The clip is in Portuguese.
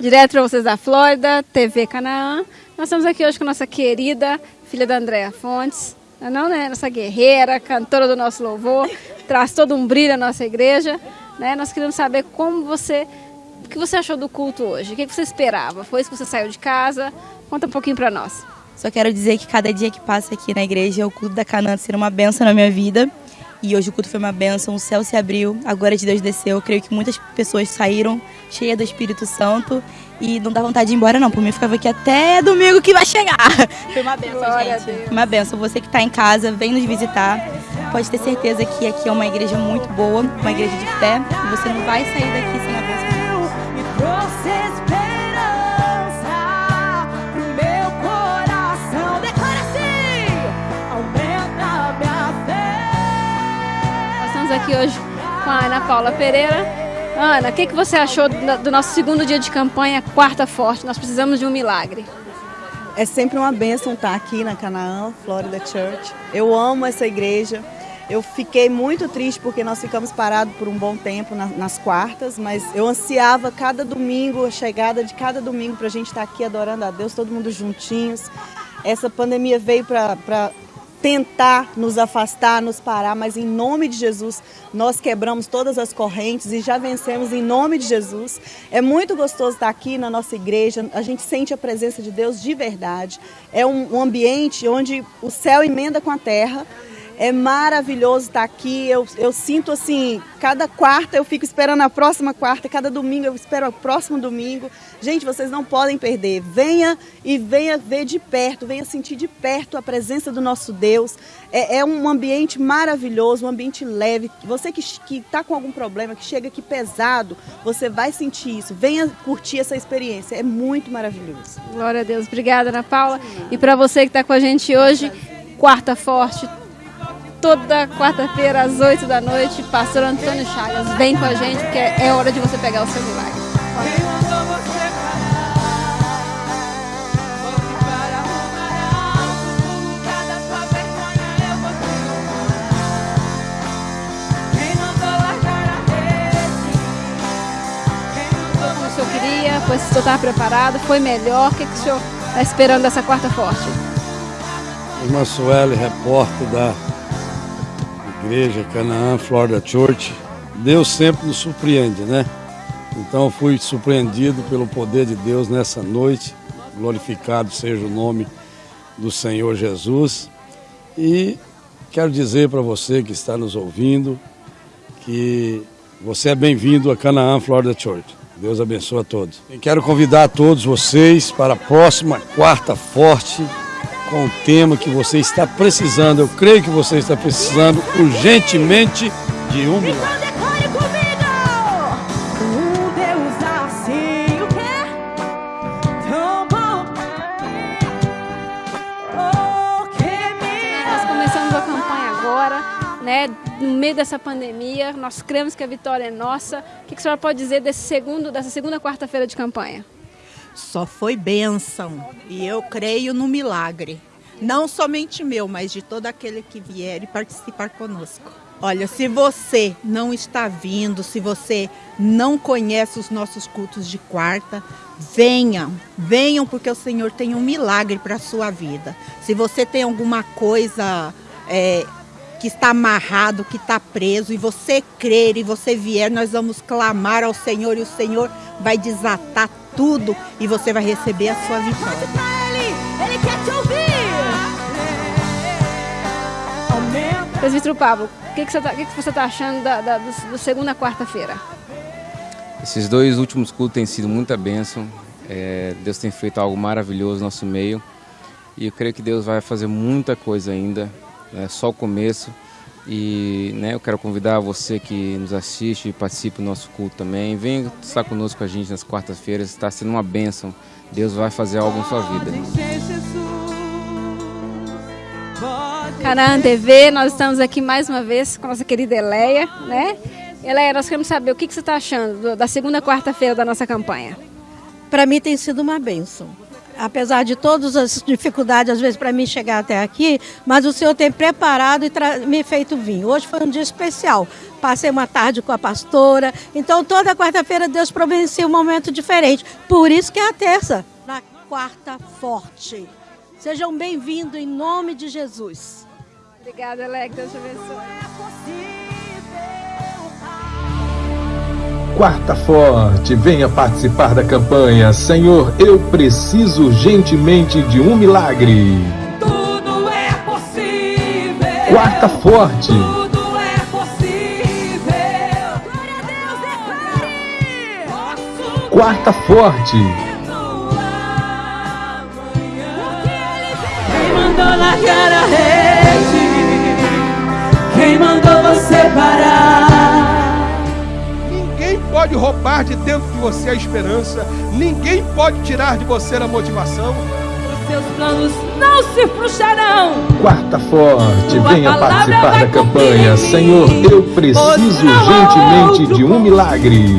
Direto para vocês da Flórida, TV Canaã. Nós estamos aqui hoje com nossa querida filha da Andréa Fontes, é não, né? Nossa guerreira, cantora do nosso louvor, traz todo um brilho à nossa igreja. Né? Nós queremos saber como você, o que você achou do culto hoje, o que você esperava? Foi isso que você saiu de casa? Conta um pouquinho para nós. Só quero dizer que cada dia que passa aqui na igreja, o culto da Canaã ser uma benção na minha vida. E hoje o culto foi uma benção, o céu se abriu, a glória de Deus desceu. Eu creio que muitas pessoas saíram cheias do Espírito Santo e não dá vontade de ir embora não. Por mim, eu ficava aqui até domingo que vai chegar. Foi uma benção, glória gente. Uma benção. Você que está em casa, vem nos visitar. Pode ter certeza que aqui é uma igreja muito boa, uma igreja de fé. E você não vai sair daqui sem a bênção. Aqui hoje com a Ana Paula Pereira. Ana, o que, que você achou do nosso segundo dia de campanha, Quarta Forte? Nós precisamos de um milagre. É sempre uma bênção estar aqui na Canaã, Florida Church. Eu amo essa igreja. Eu fiquei muito triste porque nós ficamos parados por um bom tempo nas quartas, mas eu ansiava cada domingo, a chegada de cada domingo para a gente estar aqui adorando a Deus, todo mundo juntinhos. Essa pandemia veio para tentar nos afastar, nos parar, mas em nome de Jesus nós quebramos todas as correntes e já vencemos em nome de Jesus. É muito gostoso estar aqui na nossa igreja, a gente sente a presença de Deus de verdade. É um, ambiente onde o céu emenda com a terra. É maravilhoso estar aqui. Eu, eu sinto assim, cada quarta eu fico esperando a próxima quarta, cada domingo eu espero o próximo domingo. Gente, vocês não podem perder. Venha e venha ver de perto, venha sentir de perto a presença do nosso Deus. É, é um ambiente maravilhoso, um ambiente leve. Você que está com algum problema, que chega aqui pesado, você vai sentir isso. Venha curtir essa experiência. É muito maravilhoso. Glória a Deus. Obrigada, Ana Paula. E para você que está com a gente hoje, quarta forte toda quarta-feira às 8 da noite, pastor Antônio Chagas. Vem com a gente, porque é hora de você pegar o seu milagre. Como o senhor queria, foi se o senhor estava preparado, foi melhor, o que, que o senhor está esperando dessa quarta forte? Irmã Sueli, repórter da igreja Canaã Florida Church, Deus sempre nos surpreende, né? Então fui surpreendido pelo poder de Deus nessa noite. Glorificado seja o nome do Senhor Jesus. E quero dizer para você que está nos ouvindo que você é bem-vindo a Canaã Florida Church. Deus abençoe a todos. E quero convidar a todos vocês para a próxima quarta forte com o tema que você está precisando. Eu creio que você está precisando urgentemente de um milagre. Né, no meio dessa pandemia, nós cremos que a vitória é nossa. O que a senhora pode dizer desse segundo, dessa segunda quarta-feira de campanha? Só foi bênção. E eu creio no milagre. Não somente meu, mas de todo aquele que vier e participar conosco. Olha, se você não está vindo, se você não conhece os nossos cultos de quarta, venham, venham porque o Senhor tem um milagre para a sua vida. Se você tem alguma coisa é, que está amarrado, que está preso, e você crer e você vier, nós vamos clamar ao Senhor e o Senhor vai desatar tudo e você vai receber a sua vitória. Ele, ele quer te ouvir. Presbítero Pablo, o que, que, você está tá achando da, da do, do, segunda quarta-feira? Esses dois últimos cultos têm sido muita bênção. É, Deus tem feito algo maravilhoso no nosso meio. E eu creio que Deus vai fazer muita coisa ainda. É só o começo. E né, eu quero convidar você que nos assiste e participe do nosso culto também. Venha estar conosco com a gente nas quartas-feiras. Está sendo uma bênção. Deus vai fazer algo na sua vida. Canaã TV, nós estamos aqui mais uma vez com a nossa querida Eleia, né? Eleia, nós queremos saber o que, que você está achando da segunda quarta-feira da nossa campanha. Para mim tem sido uma bênção apesar de todas as dificuldades, às vezes, para mim chegar até aqui, mas o Senhor tem preparado e me feito vir. Hoje foi um dia especial, passei uma tarde com a pastora. Então, toda quarta-feira, Deus providencia um momento diferente. Por isso que é a terça, na quarta forte. Sejam bem-vindos em nome de Jesus. Obrigada, Alec. Deus te abençoe. Quarta Forte, venha participar da campanha Senhor, eu preciso urgentemente de um milagre. Tudo é possível. Quarta Forte. Tudo é possível. Glória a Deus, declare. Posso Quarta Forte. Quem mandou largar a rede? Quem mandou você parar? Pode roubar de dentro de você a esperança, ninguém pode tirar de você a motivação. Os seus planos não se frustrarão. Quarta Forte, Tua venha palavra participar da campanha. Senhor, eu preciso urgentemente de um milagre.